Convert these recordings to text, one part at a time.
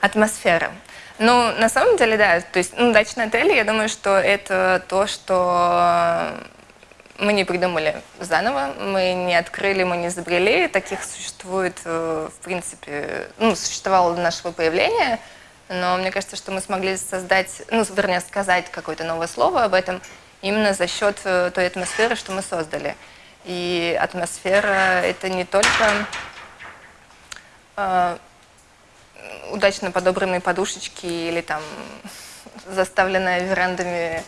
Атмосфера. Ну, на самом деле, да. То есть, ну, дачный отель, я думаю, что это то, что мы не придумали заново, мы не открыли, мы не изобрели. Таких существует, э, в принципе, ну, существовало до нашего появления, но мне кажется, что мы смогли создать, ну, вернее, сказать какое-то новое слово об этом именно за счет э, той атмосферы, что мы создали. И атмосфера — это не только э, удачно подобранные подушечки или там заставленная верандами,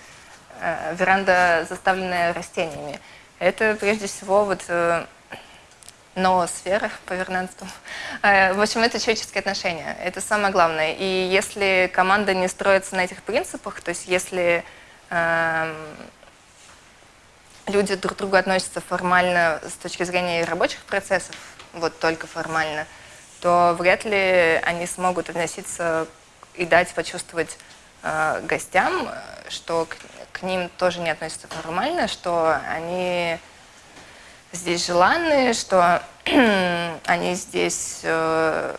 э, веранда, заставленная растениями. Это прежде всего вот э, ноосфера по вернанству. Э, в общем, это человеческие отношения. Это самое главное. И если команда не строится на этих принципах, то есть если э, люди друг к другу относятся формально с точки зрения рабочих процессов, вот только формально – то вряд ли они смогут относиться и дать почувствовать э, гостям, что к, к ним тоже не относятся формально, что они здесь желанные, что они здесь э,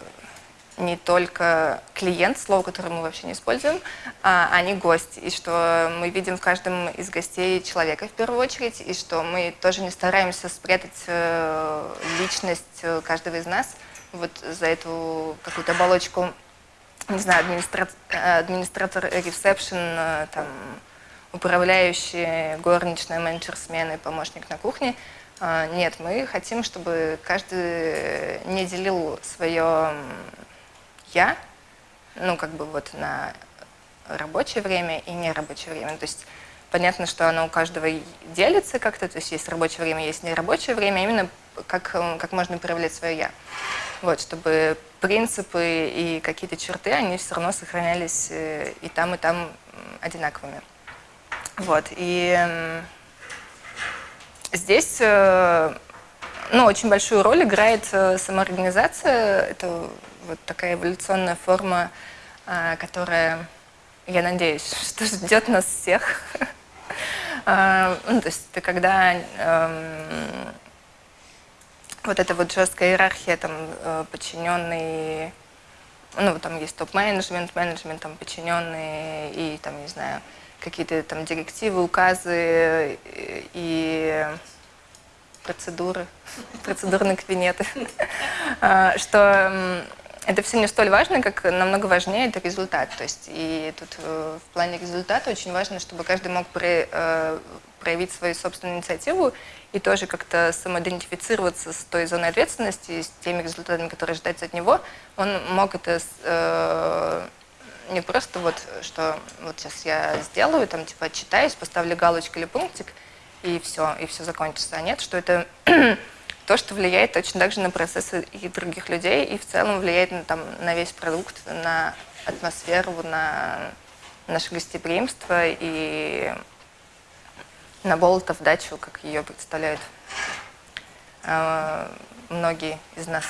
не только клиент, слово, которое мы вообще не используем, а они гость, и что мы видим в каждом из гостей человека в первую очередь, и что мы тоже не стараемся спрятать э, личность каждого из нас – вот за эту какую-то оболочку, не знаю, администратор, администратор ресепшн, э, там, управляющий, горничная, менеджер смены, помощник на кухне. А, нет, мы хотим, чтобы каждый не делил свое «я», ну, как бы вот на рабочее время и нерабочее время. То есть понятно, что оно у каждого делится как-то, то есть есть рабочее время, есть нерабочее время, а именно как, как можно проявлять свое «я». Вот, чтобы принципы и какие-то черты, они все равно сохранялись э, и там, и там одинаковыми. Вот, и здесь э, ну, очень большую роль играет э, самоорганизация. Это вот такая эволюционная форма, которая, я надеюсь, что ждет нас всех. Ну, то есть это когда эм, вот эта вот жесткая иерархия, там, э, подчиненные, ну, там есть топ-менеджмент, менеджмент, там, подчиненные и, там, не знаю, какие-то там директивы, указы и процедуры, процедурные кабинеты, а, что это все не столь важно, как намного важнее это результат. То есть и тут э, в плане результата очень важно, чтобы каждый мог э, проявить свою собственную инициативу и тоже как-то самоидентифицироваться с той зоной ответственности, с теми результатами, которые ожидаются от него, он мог это э, не просто вот, что вот сейчас я сделаю, там типа отчитаюсь, поставлю галочку или пунктик, и все, и все закончится. А нет, что это то, что влияет точно так же на процессы и других людей, и в целом влияет на, там, на весь продукт, на атмосферу, на наше гостеприимство и на Болотов дачу, как ее представляют э, многие из нас.